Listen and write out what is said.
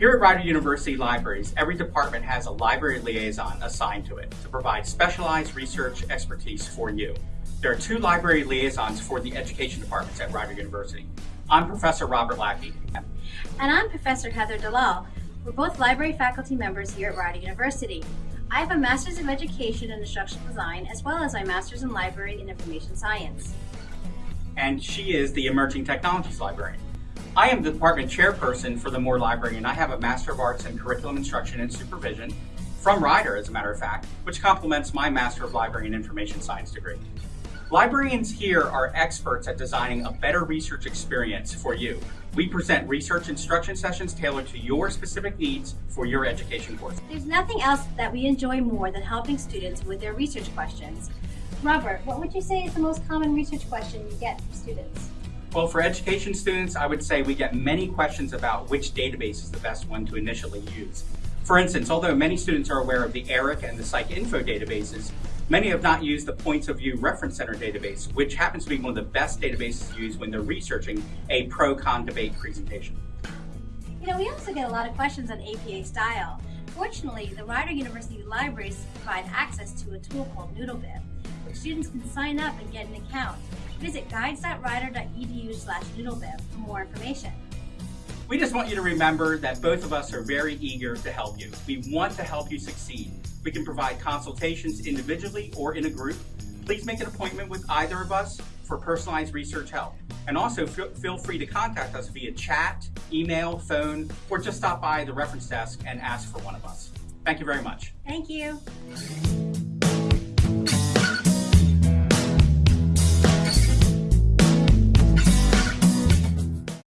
Here at Rider University Libraries, every department has a library liaison assigned to it to provide specialized research expertise for you. There are two library liaisons for the education departments at Rider University. I'm Professor Robert Lackey. And I'm Professor Heather Dalal. We're both library faculty members here at Rider University. I have a Master's of Education in Instructional Design as well as my Master's in Library and Information Science. And she is the Emerging Technologies Librarian. I am the department chairperson for the Moore Library and I have a Master of Arts in Curriculum Instruction and Supervision from Rider, as a matter of fact, which complements my Master of Library and Information Science degree. Librarians here are experts at designing a better research experience for you. We present research instruction sessions tailored to your specific needs for your education course. There's nothing else that we enjoy more than helping students with their research questions. Robert, what would you say is the most common research question you get from students? Well, for education students, I would say we get many questions about which database is the best one to initially use. For instance, although many students are aware of the ERIC and the PsycInfo databases, many have not used the Points of View Reference Center database, which happens to be one of the best databases used when they're researching a pro-con debate presentation. You know, we also get a lot of questions on APA style. Fortunately, the Rider University libraries provide access to a tool called NoodleBib, students can sign up and get an account. Visit guides.rider.edu slash noodlebib for more information. We just want you to remember that both of us are very eager to help you. We want to help you succeed. We can provide consultations individually or in a group. Please make an appointment with either of us for personalized research help. And also feel free to contact us via chat, email, phone, or just stop by the reference desk and ask for one of us. Thank you very much. Thank you.